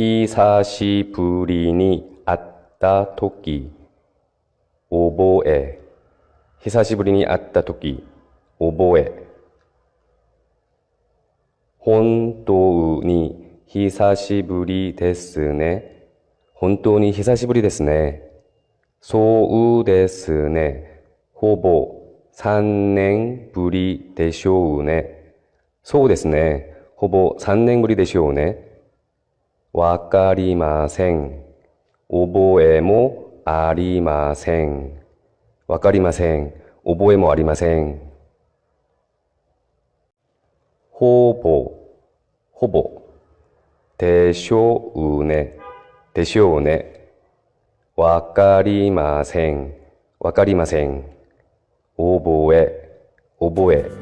久しぶりに会ったとき、覚え。久しぶりに会ったとき、覚え。本当に久しぶりですね。本当に久しぶりですね。そうですね。ほぼ3年ぶりでしょうね。そうですね。ほぼ3年ぶりでしょうね。わかりません。覚えもありません。わかりません。覚えもありません。ほぼ、ほぼ、でしょうね。でしょうね。わかりません。わかりません。覚え、覚え。